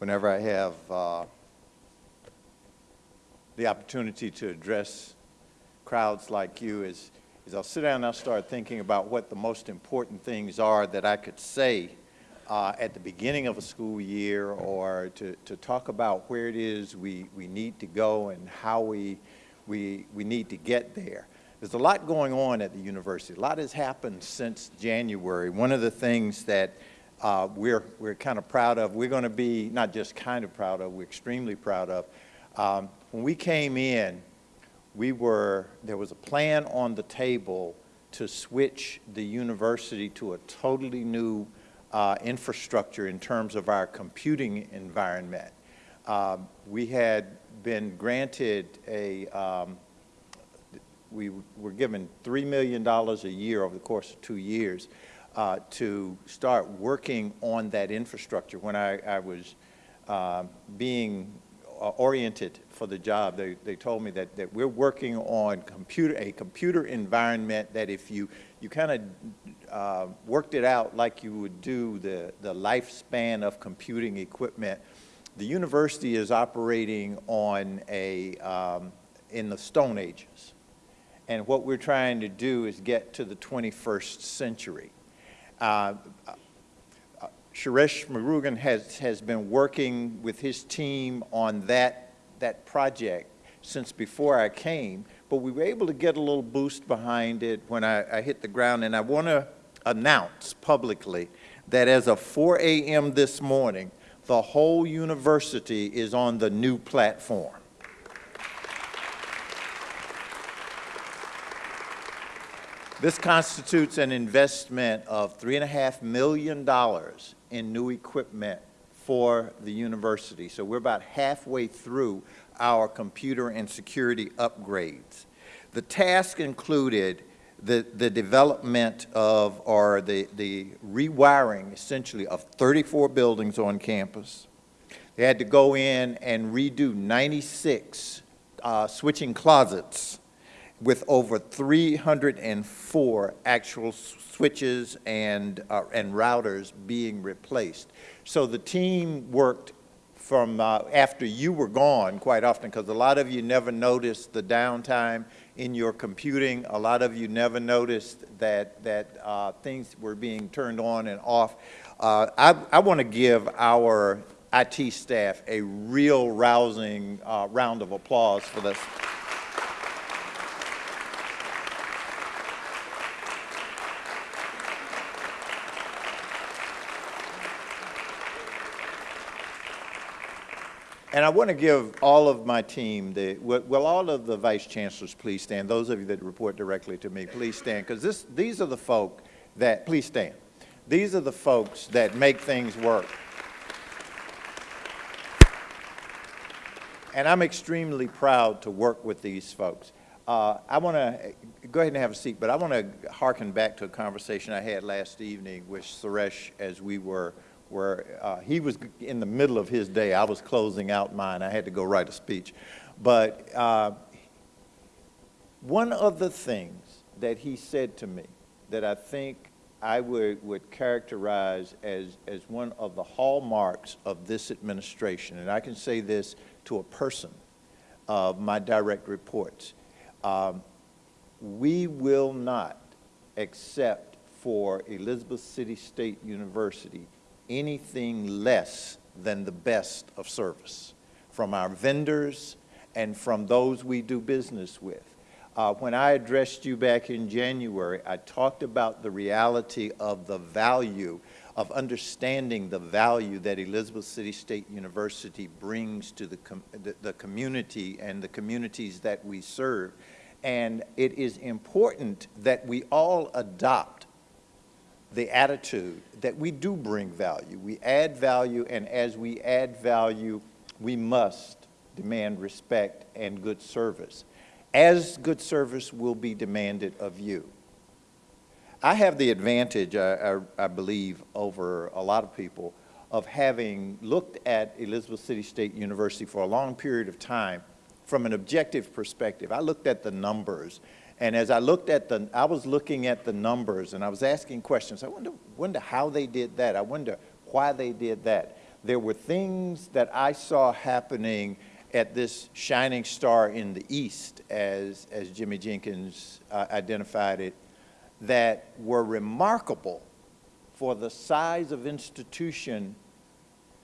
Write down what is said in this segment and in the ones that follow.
whenever I have uh, the opportunity to address crowds like you is, is I'll sit down and I'll start thinking about what the most important things are that I could say uh, at the beginning of a school year or to, to talk about where it is we, we need to go and how we, we, we need to get there. There's a lot going on at the university. A lot has happened since January. One of the things that uh, we're, we're kind of proud of, we're going to be not just kind of proud of, we're extremely proud of. Um, when we came in, we were, there was a plan on the table to switch the university to a totally new uh, infrastructure in terms of our computing environment. Uh, we had been granted a, um, we were given $3 million a year over the course of two years uh, to start working on that infrastructure. When I, I was uh, being uh, oriented for the job, they, they told me that, that we're working on computer, a computer environment that if you, you kind of uh, worked it out like you would do the, the lifespan of computing equipment, the university is operating on a, um, in the Stone Ages. And what we're trying to do is get to the 21st century. Uh, uh, Suresh Murugan has, has been working with his team on that, that project since before I came, but we were able to get a little boost behind it when I, I hit the ground, and I want to announce publicly that as of 4 a.m. this morning, the whole university is on the new platform. This constitutes an investment of $3.5 million in new equipment for the university. So we're about halfway through our computer and security upgrades. The task included the, the development of, or the, the rewiring, essentially, of 34 buildings on campus. They had to go in and redo 96 uh, switching closets with over 304 actual switches and, uh, and routers being replaced. So the team worked from uh, after you were gone quite often because a lot of you never noticed the downtime in your computing. A lot of you never noticed that, that uh, things were being turned on and off. Uh, I, I want to give our IT staff a real rousing uh, round of applause for this. And I want to give all of my team, the, will all of the vice chancellors please stand? Those of you that report directly to me, please stand, because these are the folk that, please stand. These are the folks that make things work. And I'm extremely proud to work with these folks. Uh, I want to, go ahead and have a seat, but I want to harken back to a conversation I had last evening with Suresh as we were where uh, he was in the middle of his day. I was closing out mine. I had to go write a speech. But uh, one of the things that he said to me that I think I would, would characterize as, as one of the hallmarks of this administration, and I can say this to a person of my direct reports, um, we will not accept for Elizabeth City State University anything less than the best of service from our vendors and from those we do business with. Uh, when I addressed you back in January, I talked about the reality of the value of understanding the value that Elizabeth City State University brings to the, com the, the community and the communities that we serve. And it is important that we all adopt the attitude that we do bring value. We add value, and as we add value, we must demand respect and good service, as good service will be demanded of you. I have the advantage, I, I, I believe, over a lot of people of having looked at Elizabeth City State University for a long period of time from an objective perspective. I looked at the numbers and as I looked at the, I was looking at the numbers and I was asking questions. I wonder, wonder how they did that. I wonder why they did that. there were things that I saw happening at this shining star in the east, as, as Jimmy Jenkins uh, identified it, that were remarkable for the size of institution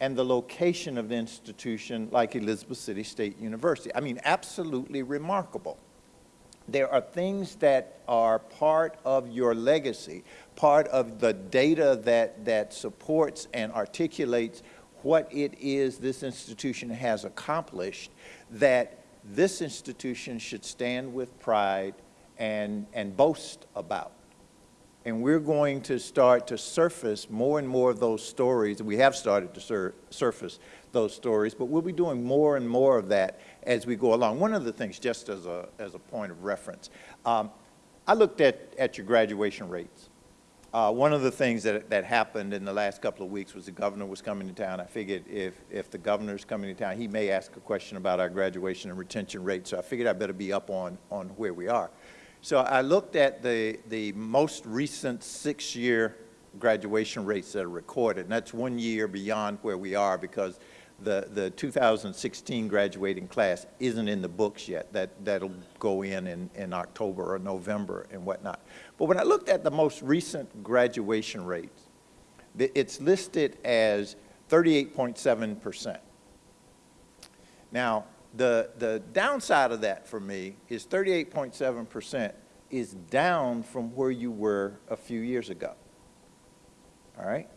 and the location of the institution like Elizabeth City State University. I mean, absolutely remarkable. There are things that are part of your legacy, part of the data that, that supports and articulates what it is this institution has accomplished that this institution should stand with pride and, and boast about. And we're going to start to surface more and more of those stories. We have started to sur surface those stories, but we'll be doing more and more of that as we go along. One of the things, just as a, as a point of reference, um, I looked at, at your graduation rates. Uh, one of the things that, that happened in the last couple of weeks was the governor was coming to town. I figured if, if the governor's coming to town, he may ask a question about our graduation and retention rate, so I figured I better be up on, on where we are. So I looked at the, the most recent six-year graduation rates that are recorded, and that's one year beyond where we are because the, the 2016 graduating class isn't in the books yet. That, that'll go in, in in October or November and whatnot. But when I looked at the most recent graduation rates, it's listed as 38.7%. Now, the, the downside of that for me is 38.7% is down from where you were a few years ago. All right?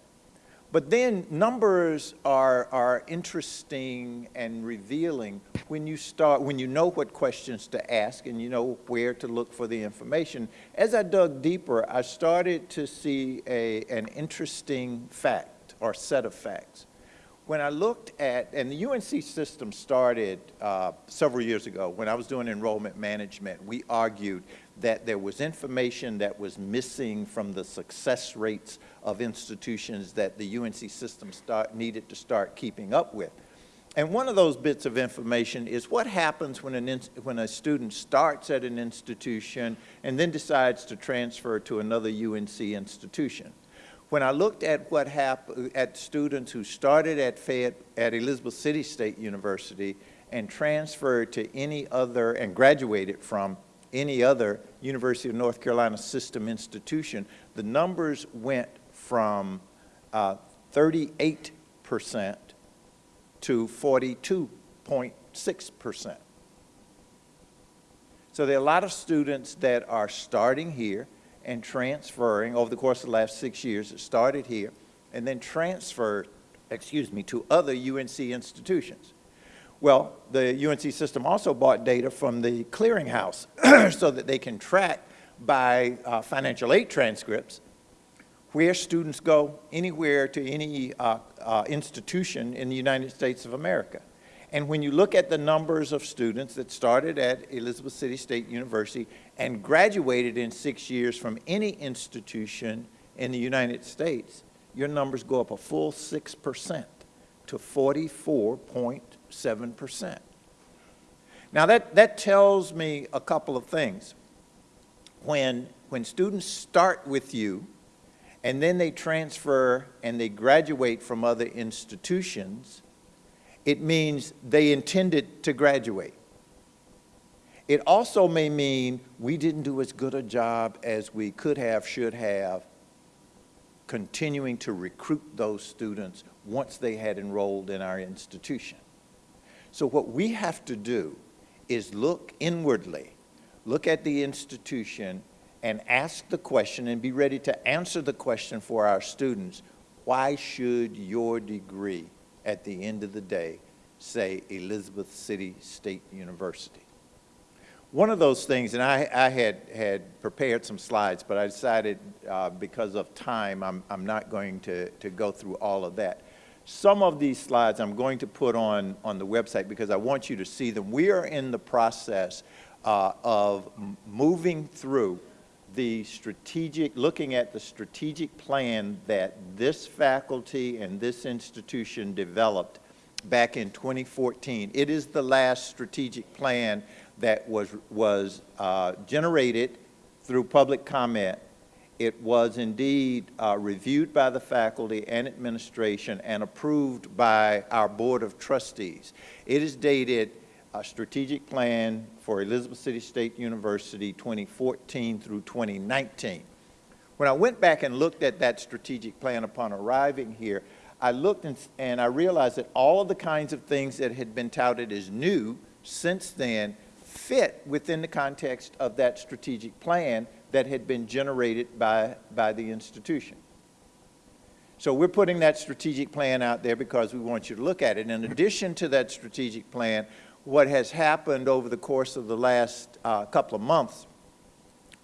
But then numbers are, are interesting and revealing when you start, when you know what questions to ask and you know where to look for the information. As I dug deeper, I started to see a, an interesting fact or set of facts. When I looked at, and the UNC system started uh, several years ago, when I was doing enrollment management, we argued that there was information that was missing from the success rates of institutions that the UNC system start, needed to start keeping up with. And one of those bits of information is what happens when, an when a student starts at an institution and then decides to transfer to another UNC institution. When I looked at what happened at students who started at Fayette, at Elizabeth City State University and transferred to any other and graduated from any other University of North Carolina system institution, the numbers went from 38% uh, to 42.6%. So there are a lot of students that are starting here and transferring over the course of the last six years. It started here and then transferred, excuse me, to other UNC institutions. Well, the UNC system also bought data from the clearinghouse so that they can track by uh, financial aid transcripts where students go anywhere to any uh, uh, institution in the United States of America. And when you look at the numbers of students that started at Elizabeth City State University and graduated in six years from any institution in the United States, your numbers go up a full 6% to 44.7%. Now that, that tells me a couple of things. When, when students start with you, and then they transfer and they graduate from other institutions, it means they intended to graduate. It also may mean we didn't do as good a job as we could have, should have, continuing to recruit those students once they had enrolled in our institution. So what we have to do is look inwardly, look at the institution and ask the question and be ready to answer the question for our students, why should your degree at the end of the day say Elizabeth City State University? One of those things, and I, I had, had prepared some slides, but I decided uh, because of time, I'm, I'm not going to, to go through all of that. Some of these slides I'm going to put on, on the website because I want you to see them. We are in the process uh, of moving through the strategic, looking at the strategic plan that this faculty and this institution developed back in 2014. It is the last strategic plan that was, was uh, generated through public comment It was indeed uh, reviewed by the faculty and administration and approved by our Board of Trustees. It is dated a strategic plan for Elizabeth City State University 2014 through 2019. When I went back and looked at that strategic plan upon arriving here, I looked and, and I realized that all of the kinds of things that had been touted as new since then fit within the context of that strategic plan that had been generated by, by the institution. So we're putting that strategic plan out there because we want you to look at it. In addition to that strategic plan, what has happened over the course of the last uh, couple of months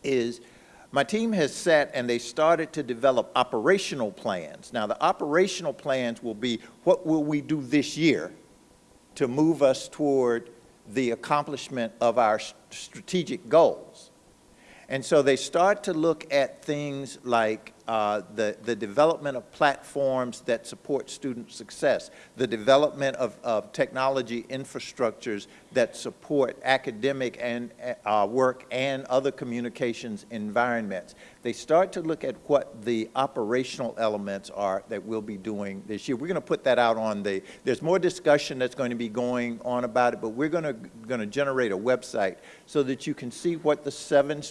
is my team has sat and they started to develop operational plans. Now, the operational plans will be what will we do this year to move us toward the accomplishment of our strategic goals. And so they start to look at things like uh, the, the development of platforms that support student success, the development of, of technology infrastructures that support academic and uh, work and other communications environments. They start to look at what the operational elements are that we'll be doing this year. We're going to put that out on the, there's more discussion that's going to be going on about it, but we're going to, going to generate a website so that you can see what the seven,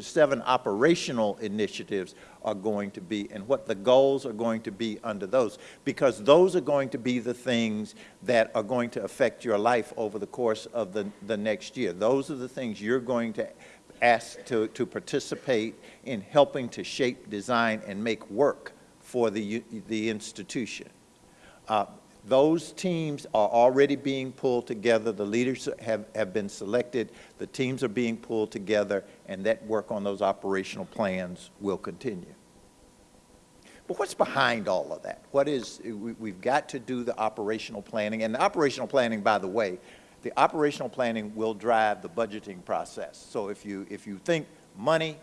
seven operational initiatives are going to be and what the goals are going to be under those because those are going to be the things that are going to affect your life over the course of the, the next year. Those are the things you're going to ask to, to participate in helping to shape, design, and make work for the, the institution. Uh, those teams are already being pulled together. The leaders have, have been selected. The teams are being pulled together, and that work on those operational plans will continue. But what's behind all of that? What is, we, have got to do the operational planning. And the operational planning, by the way, the operational planning will drive the budgeting process. So if you, if you think money,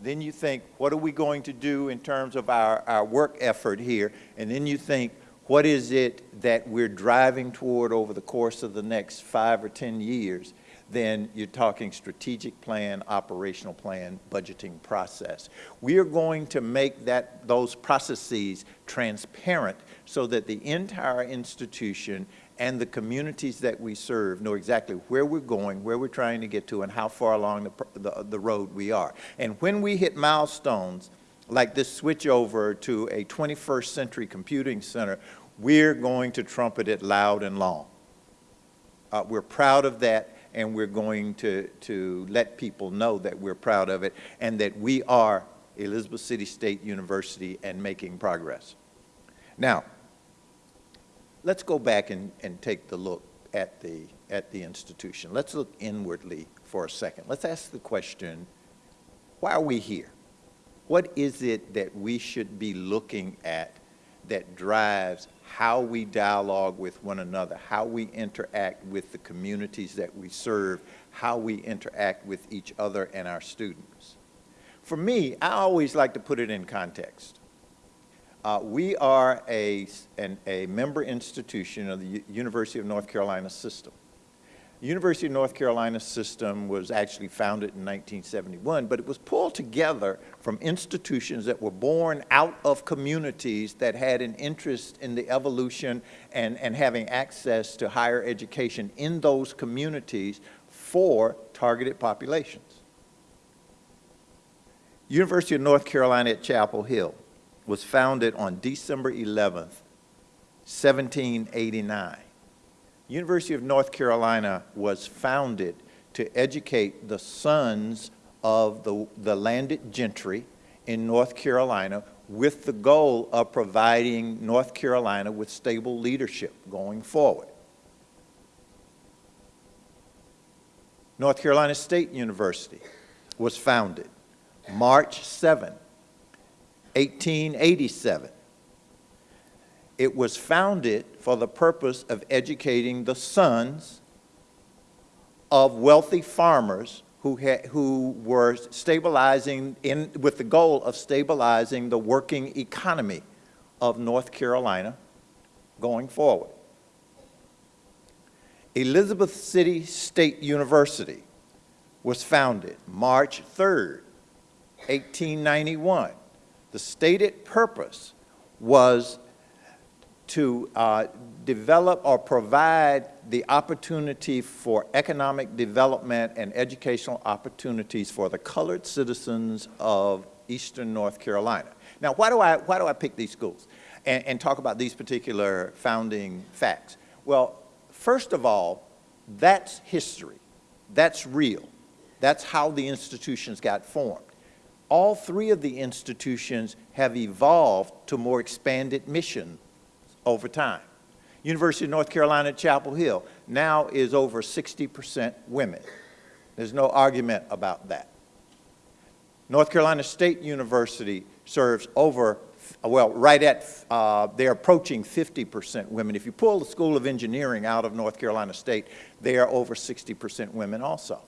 then you think, what are we going to do in terms of our, our work effort here? And then you think, what is it that we're driving toward over the course of the next five or 10 years? Then you're talking strategic plan, operational plan, budgeting process. We are going to make that, those processes transparent so that the entire institution and the communities that we serve know exactly where we're going, where we're trying to get to, and how far along the, the, the road we are. And when we hit milestones, like this switch over to a 21st century computing center, we're going to trumpet it loud and long. Uh, we're proud of that, and we're going to, to let people know that we're proud of it and that we are Elizabeth City State University and making progress. Now, let's go back and, and take the look at the, at the institution. Let's look inwardly for a second. Let's ask the question, why are we here? What is it that we should be looking at that drives how we dialogue with one another, how we interact with the communities that we serve, how we interact with each other and our students? For me, I always like to put it in context. Uh, we are a, an, a member institution of the U University of North Carolina system. University of North Carolina system was actually founded in 1971, but it was pulled together from institutions that were born out of communities that had an interest in the evolution and, and having access to higher education in those communities for targeted populations. University of North Carolina at Chapel Hill was founded on December 11th, 1789. University of North Carolina was founded to educate the sons of the, the landed gentry in North Carolina with the goal of providing North Carolina with stable leadership going forward. North Carolina State University was founded March 7, 1887. It was founded for the purpose of educating the sons of wealthy farmers who, who were stabilizing in, with the goal of stabilizing the working economy of North Carolina going forward. Elizabeth City State University was founded March 3rd, 1891. The stated purpose was to uh, develop or provide the opportunity for economic development and educational opportunities for the colored citizens of eastern North Carolina. Now, why do I, why do I pick these schools and, and talk about these particular founding facts? Well, first of all, that's history. That's real. That's how the institutions got formed. All three of the institutions have evolved to more expanded missions over time. University of North Carolina at Chapel Hill now is over 60% women. There's no argument about that. North Carolina State University serves over, well, right at, uh, they're approaching 50% women. If you pull the School of Engineering out of North Carolina State, they are over 60% women also.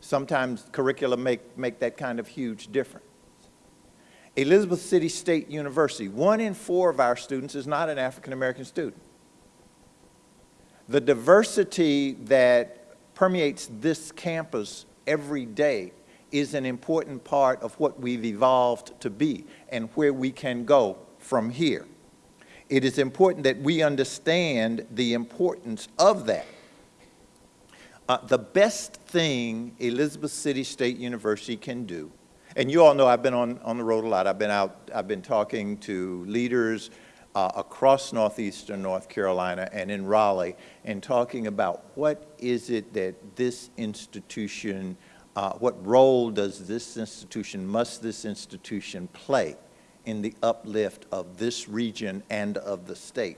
Sometimes curricula make, make that kind of huge difference. Elizabeth City State University, one in four of our students is not an African-American student. The diversity that permeates this campus every day is an important part of what we've evolved to be and where we can go from here. It is important that we understand the importance of that. Uh, the best thing Elizabeth City State University can do and you all know I've been on, on the road a lot. I've been out, I've been talking to leaders uh, across northeastern North Carolina and in Raleigh and talking about what is it that this institution, uh, what role does this institution, must this institution play in the uplift of this region and of the state.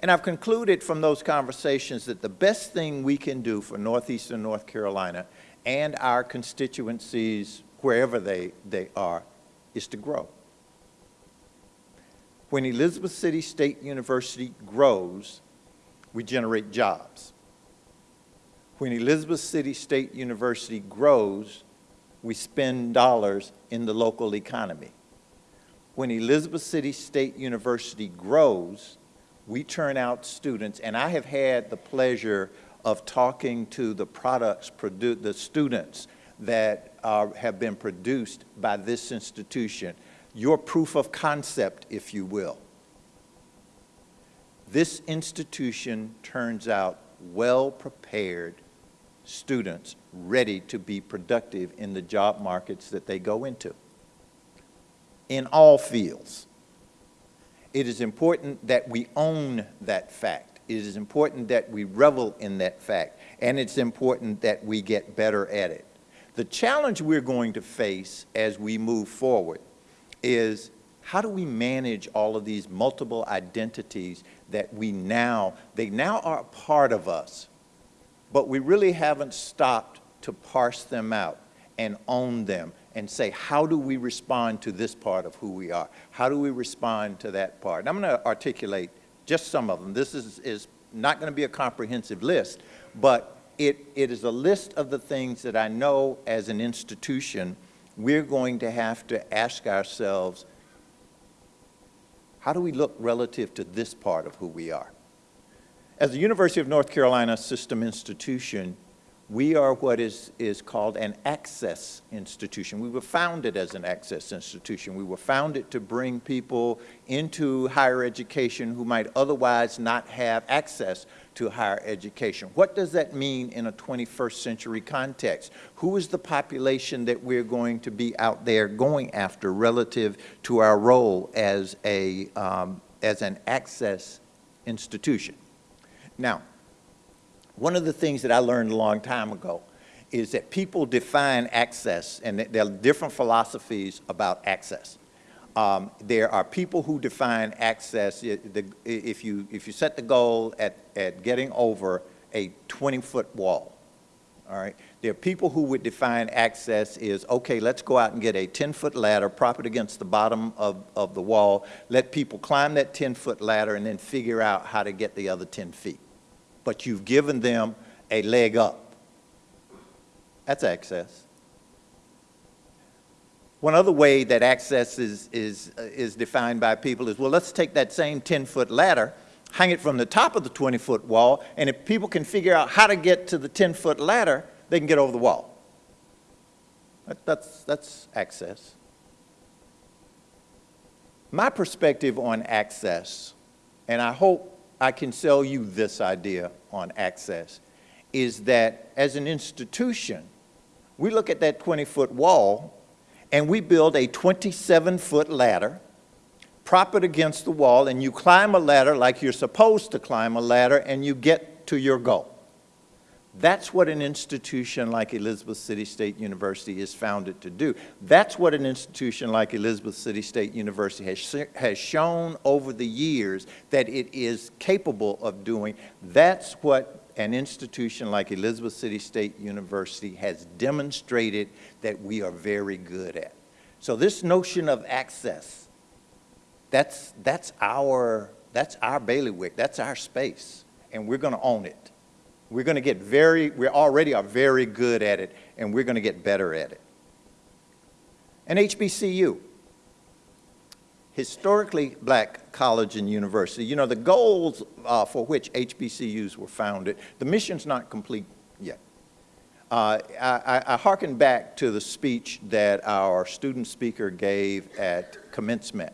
And I've concluded from those conversations that the best thing we can do for northeastern North Carolina and our constituencies wherever they, they are, is to grow. When Elizabeth City State University grows, we generate jobs. When Elizabeth City State University grows, we spend dollars in the local economy. When Elizabeth City State University grows, we turn out students, and I have had the pleasure of talking to the products, the students that uh, have been produced by this institution, your proof of concept, if you will. This institution turns out well-prepared students ready to be productive in the job markets that they go into, in all fields. It is important that we own that fact. It is important that we revel in that fact, and it's important that we get better at it. The challenge we're going to face as we move forward is how do we manage all of these multiple identities that we now, they now are a part of us, but we really haven't stopped to parse them out and own them and say, how do we respond to this part of who we are? How do we respond to that part? And I'm going to articulate just some of them. This is, is not going to be a comprehensive list, but it, it is a list of the things that I know as an institution we're going to have to ask ourselves, how do we look relative to this part of who we are? As the University of North Carolina system institution, we are what is, is called an access institution. We were founded as an access institution. We were founded to bring people into higher education who might otherwise not have access to higher education. What does that mean in a 21st century context? Who is the population that we're going to be out there going after relative to our role as, a, um, as an access institution? Now, one of the things that I learned a long time ago is that people define access, and there are different philosophies about access. Um, there are people who define access, if you, if you set the goal at, at getting over a 20-foot wall, all right? There are people who would define access is, okay, let's go out and get a 10-foot ladder, prop it against the bottom of, of the wall, let people climb that 10-foot ladder, and then figure out how to get the other 10 feet but you've given them a leg up. That's access. One other way that access is, is, uh, is defined by people is, well, let's take that same 10-foot ladder, hang it from the top of the 20-foot wall, and if people can figure out how to get to the 10-foot ladder, they can get over the wall. That- That's, that's access. My perspective on access, and I hope I can sell you this idea on access, is that as an institution, we look at that 20-foot wall and we build a 27-foot ladder, prop it against the wall, and you climb a ladder like you're supposed to climb a ladder, and you get to your goal. That's what an institution like Elizabeth City State University is founded to do. That's what an institution like Elizabeth City State University has, has shown over the years that it is capable of doing. That's what an institution like Elizabeth City State University has demonstrated that we are very good at. So this notion of access, that's, that's, our, that's our bailiwick, that's our space, and we're going to own it. We're going to get very, we already are very good at it, and we're going to get better at it. And HBCU, historically black college and university, you know, the goals uh, for which HBCUs were founded, the mission's not complete yet. Uh, I, I hearken back to the speech that our student speaker gave at commencement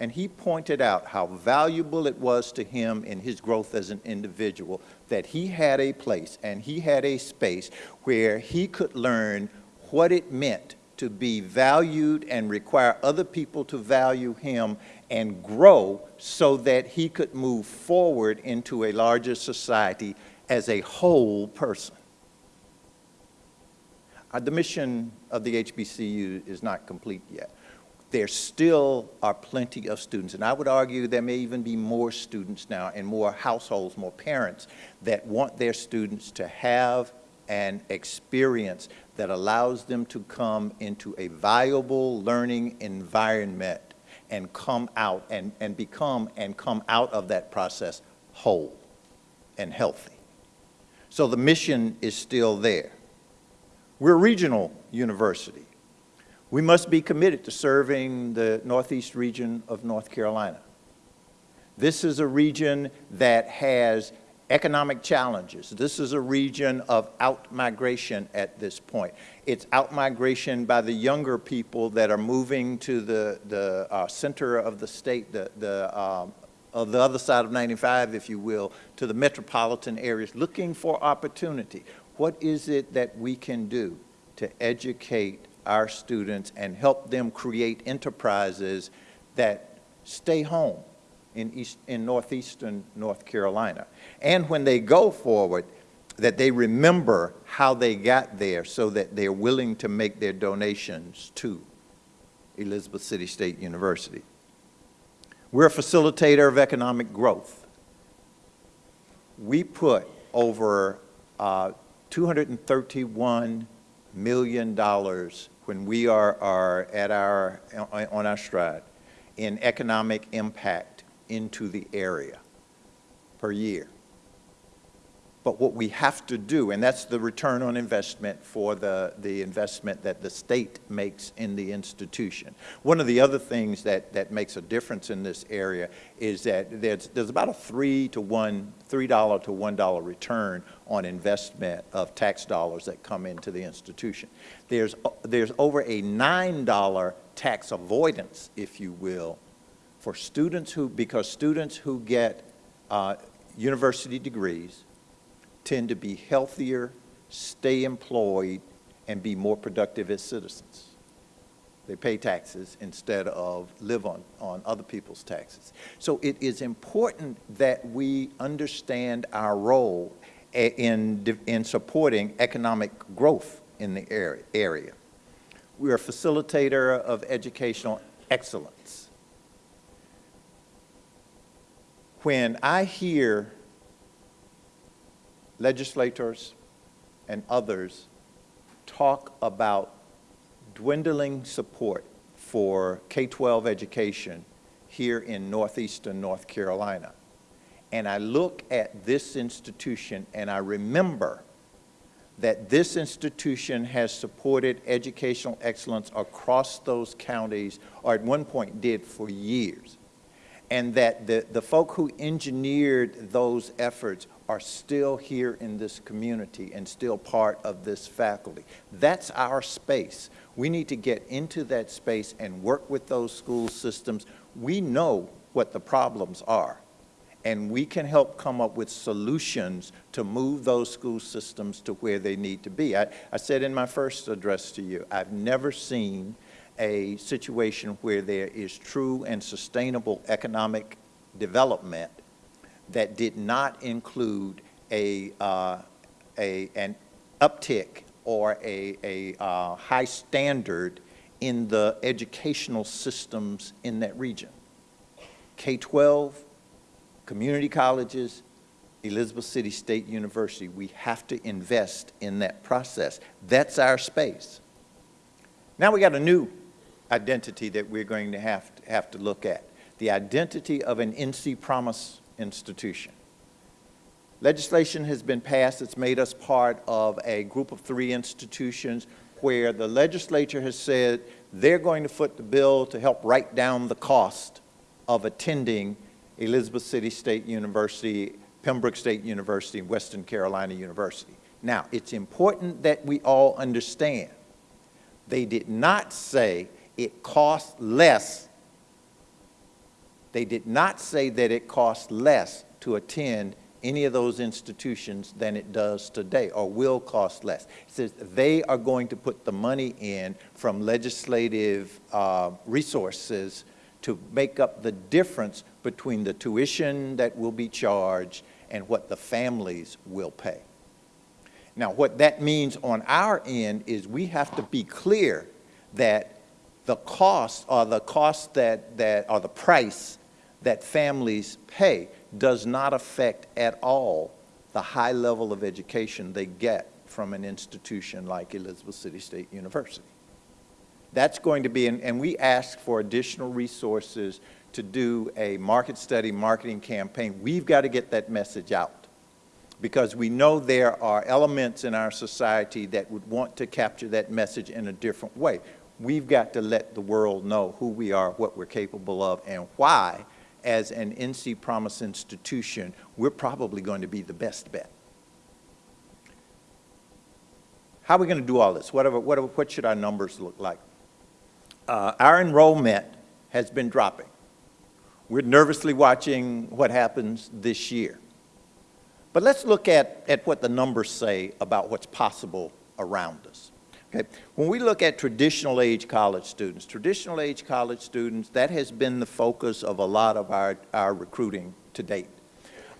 and he pointed out how valuable it was to him in his growth as an individual that he had a place and he had a space where he could learn what it meant to be valued and require other people to value him and grow so that he could move forward into a larger society as a whole person. Uh, the mission of the HBCU is not complete yet there still are plenty of students, and I would argue there may even be more students now and more households, more parents that want their students to have an experience that allows them to come into a viable learning environment and come out and, and become and come out of that process whole and healthy. So the mission is still there. We're a regional university. We must be committed to serving the Northeast region of North Carolina. This is a region that has economic challenges. This is a region of out-migration at this point. It's out-migration by the younger people that are moving to the, the uh, center of the state, the, the, um, of the other side of 95, if you will, to the metropolitan areas, looking for opportunity. What is it that we can do to educate our students and help them create enterprises that stay home in, East, in northeastern North Carolina. And when they go forward, that they remember how they got there so that they're willing to make their donations to Elizabeth City State University. We're a facilitator of economic growth. We put over uh, 231 million dollars when we are, are at our, on our stride in economic impact into the area per year. But what we have to do, and that's the return on investment for the, the investment that the state makes in the institution. One of the other things that, that makes a difference in this area is that there's, there's about a three to one, $3 to $1 return on investment of tax dollars that come into the institution. There's, there's over a $9 tax avoidance, if you will, for students who, because students who get uh, university degrees, tend to be healthier, stay employed, and be more productive as citizens. They pay taxes instead of live on, on other people's taxes. So it is important that we understand our role in, in supporting economic growth in the area. We are a facilitator of educational excellence. When I hear legislators and others talk about dwindling support for K-12 education here in northeastern North Carolina. And I look at this institution and I remember that this institution has supported educational excellence across those counties, or at one point did for years. and that the, the folk who engineered those efforts are still here in this community and still part of this faculty. That's our space. We need to get into that space and work with those school systems. We know what the problems are, and we can help come up with solutions to move those school systems to where they need to be. I, I said in my first address to you, I've never seen a situation where there is true and sustainable economic development that did not include a, uh, a, an uptick or a, a uh, high standard in the educational systems in that region. K-12, community colleges, Elizabeth City State University, we have to invest in that process. That's our space. Now we got a new identity that we're going to have to, have to look at, the identity of an NC Promise institution. Legislation has been passed that's made us part of a group of three institutions where the legislature has said they're going to foot the bill to help write down the cost of attending Elizabeth City State University, Pembroke State University, and Western Carolina University. Now, it's important that we all understand they did not say it costs less. They did not say that it costs less to attend any of those institutions than it does today or will cost less. It says they are going to put the money in from legislative uh, resources to make up the difference between the tuition that will be charged and what the families will pay. Now, what that means on our end is we have to be clear that the cost or the cost that, that or the price that families pay does not affect at all the high level of education they get from an institution like Elizabeth City State University. That's going to be, and, and we ask for additional resources to do a market study marketing campaign. We've got to get that message out because we know there are elements in our society that would want to capture that message in a different way we've got to let the world know who we are, what we're capable of, and why, as an NC Promise institution, we're probably going to be the best bet. How are we going to do all this? Whatever, whatever, what should our numbers look like? Uh, our enrollment has been dropping. We're nervously watching what happens this year. But let's look at, at what the numbers say about what's possible around us. Okay. When we look at traditional age college students, traditional age college students, that has been the focus of a lot of our, our recruiting to date.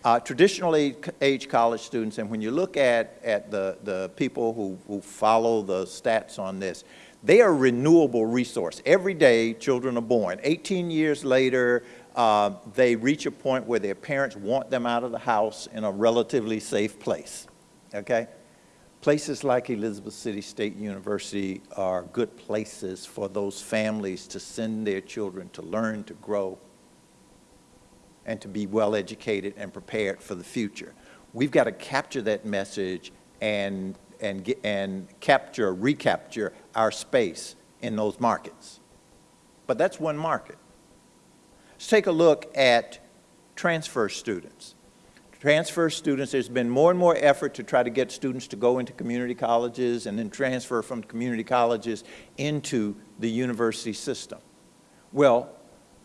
Uh, traditional age, age, college students, and when you look at, at the, the people who, who follow the stats on this, they are a renewable resource. Every day, children are born. 18 years later, uh, they reach a point where their parents want them out of the house in a relatively safe place, okay? Places like Elizabeth City State University are good places for those families to send their children to learn, to grow, and to be well educated and prepared for the future. We've got to capture that message and, and, and capture, recapture our space in those markets. But that's one market. Let's take a look at transfer students transfer students, there's been more and more effort to try to get students to go into community colleges and then transfer from community colleges into the university system. Well,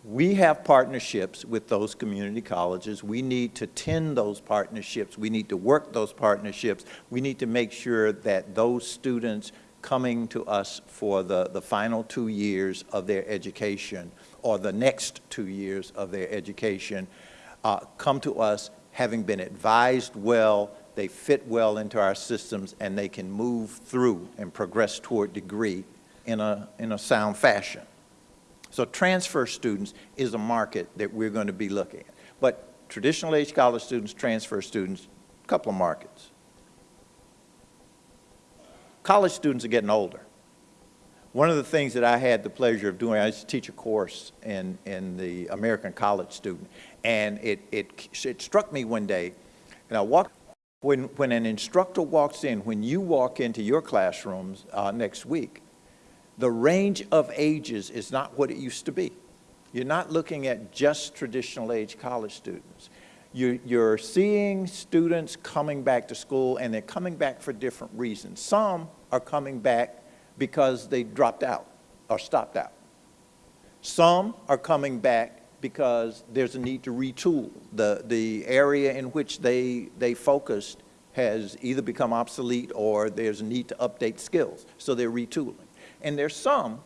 we have partnerships with those community colleges. We need to tend those partnerships. We need to work those partnerships. We need to make sure that those students coming to us for the, the final two years of their education or the next two years of their education uh, come to us having been advised well, they fit well into our systems, and they can move through and progress toward degree in a, in a sound fashion. So transfer students is a market that we're going to be looking at. But traditional age college students, transfer students, a couple of markets. College students are getting older. One of the things that I had the pleasure of doing, I used to teach a course in, in the American College Student, and it, it, it struck me one day, and I walked, when, when an instructor walks in, when you walk into your classrooms uh, next week, the range of ages is not what it used to be. You're not looking at just traditional age college students. You're, you're seeing students coming back to school and they're coming back for different reasons. Some are coming back because they dropped out or stopped out. Some are coming back because there's a need to retool. The, the area in which they, they focused has either become obsolete or there's a need to update skills, so they're retooling. And there's some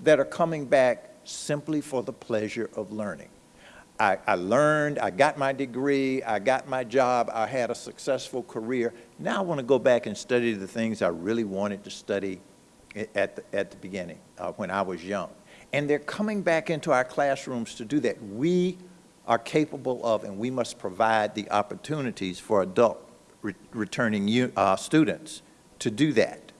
that are coming back simply for the pleasure of learning. I, I learned, I got my degree, I got my job, I had a successful career. Now I want to go back and study the things I really wanted to study at the, at the beginning, uh, when I was young. And they're coming back into our classrooms to do that. We are capable of, and we must provide the opportunities for adult re returning uh, students to do that.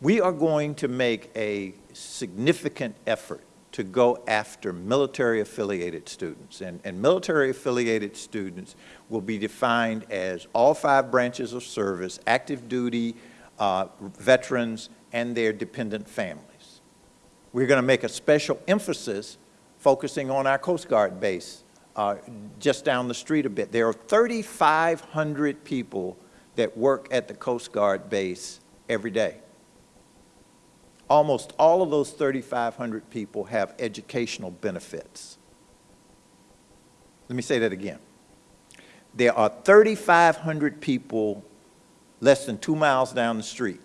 We are going to make a significant effort to go after military-affiliated students. And, and military-affiliated students will be defined as all five branches of service, active duty, uh, veterans, and their dependent families. We're going to make a special emphasis focusing on our Coast Guard base uh, just down the street a bit. There are 3,500 people that work at the Coast Guard base every day. Almost all of those 3,500 people have educational benefits. Let me say that again. There are 3,500 people less than two miles down the street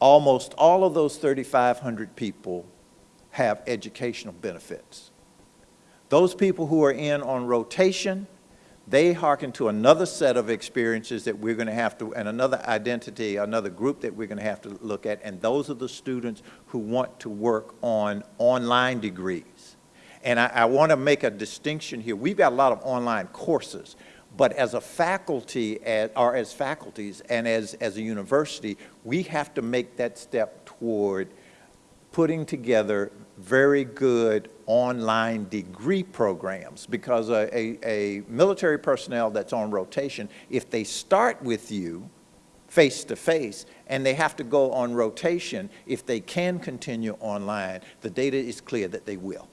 almost all of those 3,500 people have educational benefits. Those people who are in on rotation, they hearken to another set of experiences that we're going to have to, and another identity, another group that we're going to have to look at, and those are the students who want to work on online degrees. And I, I want to make a distinction here. We've got a lot of online courses, but as a faculty, or as faculties and as, as a university, we have to make that step toward putting together very good online degree programs because a, a, a, military personnel that's on rotation, if they start with you face to face and they have to go on rotation, if they can continue online, the data is clear that they will.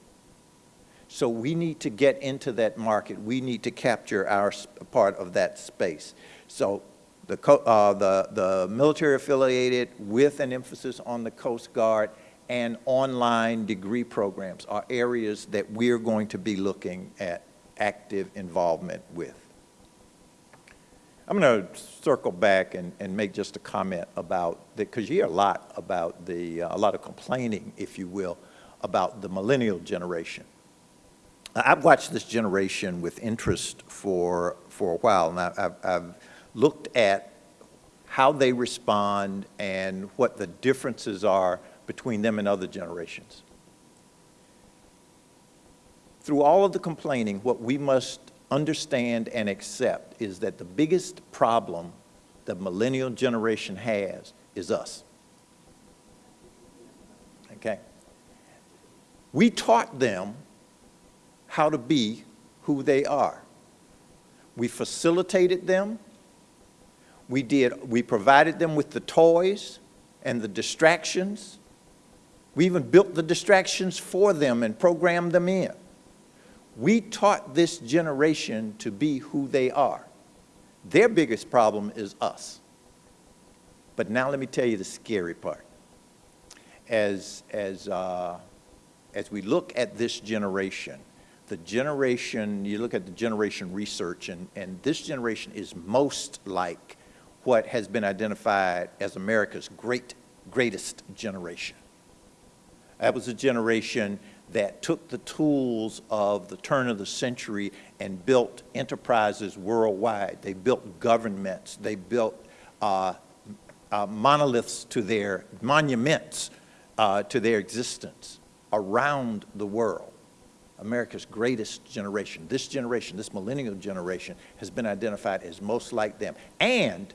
So we need to get into that market. We need to capture our part of that space. So the, uh, the, the military affiliated with an emphasis on the Coast Guard and online degree programs are areas that we're going to be looking at active involvement with. I'm going to circle back and, and make just a comment about, that because you hear a lot about the, uh, a lot of complaining, if you will, about the millennial generation. I've watched this generation with interest for, for a while, and I've, I've looked at how they respond and what the differences are between them and other generations. Through all of the complaining, what we must understand and accept is that the biggest problem the millennial generation has is us. Okay? We taught them how to be who they are. We facilitated them. We did, we provided them with the toys and the distractions. We even built the distractions for them and programmed them in. We taught this generation to be who they are. Their biggest problem is us. But now let me tell you the scary part. As, as, uh, as we look at this generation, the generation, you look at the generation research, and, and this generation is most like what has been identified as America's great, greatest generation. That was a generation that took the tools of the turn of the century and built enterprises worldwide. They built governments. They built uh, uh, monoliths to their, monuments uh, to their existence around the world. America's greatest generation. This generation, this millennial generation, has been identified as most like them. And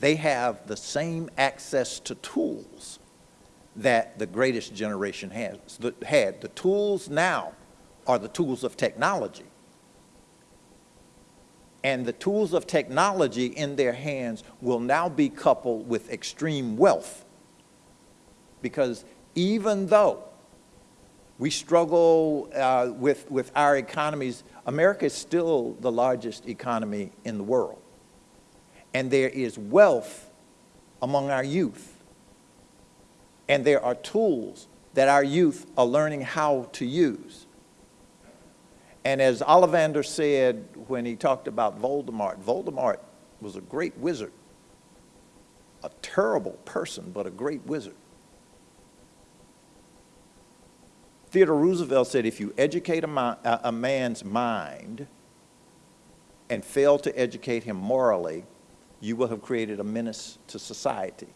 they have the same access to tools that the greatest generation has, had. The tools now are the tools of technology. And the tools of technology in their hands will now be coupled with extreme wealth because even though we struggle uh, with, with our economies, America is still the largest economy in the world. And there is wealth among our youth. And there are tools that our youth are learning how to use. And as Ollivander said when he talked about Voldemort, Voldemort was a great wizard, a terrible person, but a great wizard. Theodore Roosevelt said, if you educate a, a man's mind and fail to educate him morally, you will have created a menace to society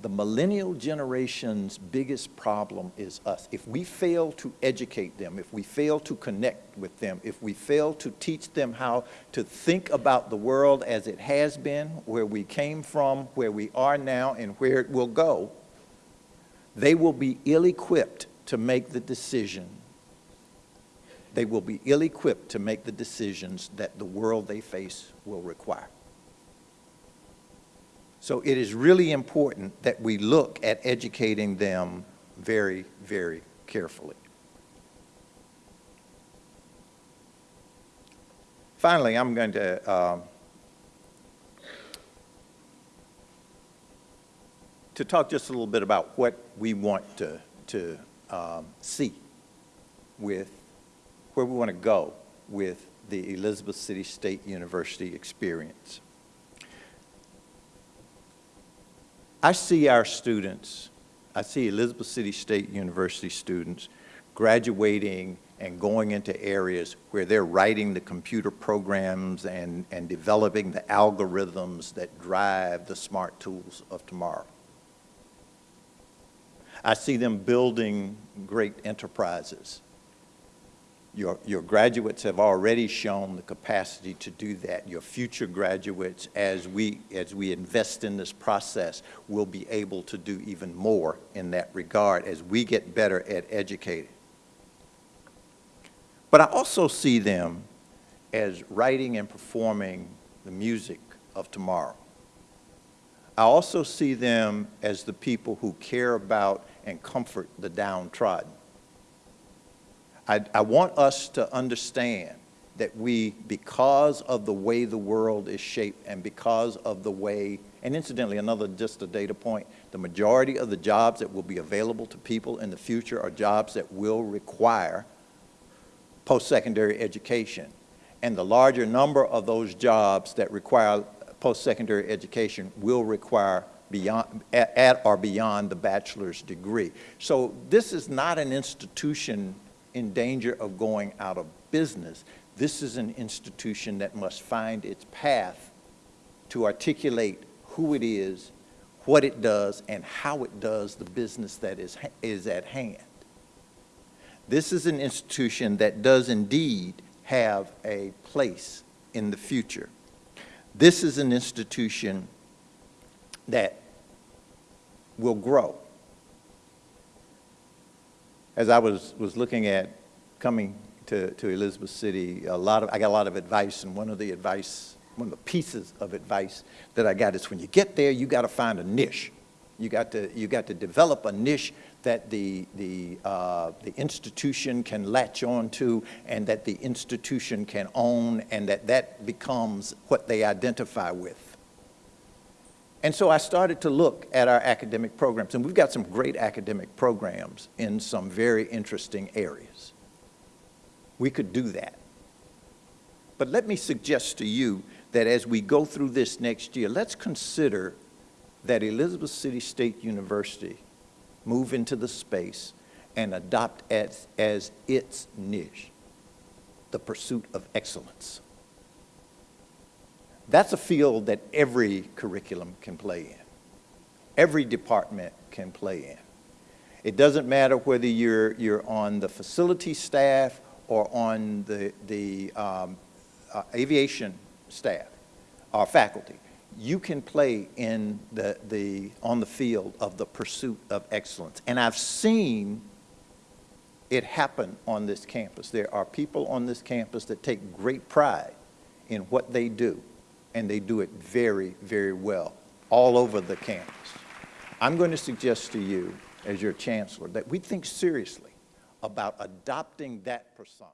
the millennial generation's biggest problem is us. If we fail to educate them, if we fail to connect with them, if we fail to teach them how to think about the world as it has been, where we came from, where we are now, and where it will go, they will be ill-equipped to make the decision. They will be ill-equipped to make the decisions that the world they face will require. So it is really important that we look at educating them very, very carefully. Finally, I'm going to uh, to talk just a little bit about what we want to, to um, see with where we want to go with the Elizabeth City State University experience. I see our students, I see Elizabeth City State University students graduating and going into areas where they're writing the computer programs and, and developing the algorithms that drive the smart tools of tomorrow. I see them building great enterprises your, your graduates have already shown the capacity to do that. Your future graduates, as we, as we invest in this process, will be able to do even more in that regard as we get better at educating. But I also see them as writing and performing the music of tomorrow. I also see them as the people who care about and comfort the downtrodden. I, I want us to understand that we, because of the way the world is shaped and because of the way, and incidentally, another just a data point, the majority of the jobs that will be available to people in the future are jobs that will require post-secondary education. And the larger number of those jobs that require post-secondary education will require beyond, at, at or beyond the bachelor's degree. So this is not an institution in danger of going out of business. This is an institution that must find its path to articulate who it is, what it does, and how it does the business that is, is at hand. This is an institution that does indeed have a place in the future. This is an institution that will grow as I was, was looking at coming to, to Elizabeth City, a lot of, I got a lot of advice, and one of the advice, one of the pieces of advice that I got is when you get there, you got to find a niche. You got to, you got to develop a niche that the, the, uh, the institution can latch on to and that the institution can own and that that becomes what they identify with. And so I started to look at our academic programs, and we've got some great academic programs in some very interesting areas. We could do that. But let me suggest to you that as we go through this next year, let's consider that Elizabeth City State University move into the space and adopt as, as its niche the pursuit of excellence. That's a field that every curriculum can play in. Every department can play in. It doesn't matter whether you're, you're on the facility staff or on the, the um, uh, aviation staff or faculty. You can play in the, the, on the field of the pursuit of excellence. And I've seen it happen on this campus. There are people on this campus that take great pride in what they do and they do it very, very well all over the campus. I'm going to suggest to you as your chancellor, that we think seriously about adopting that persona.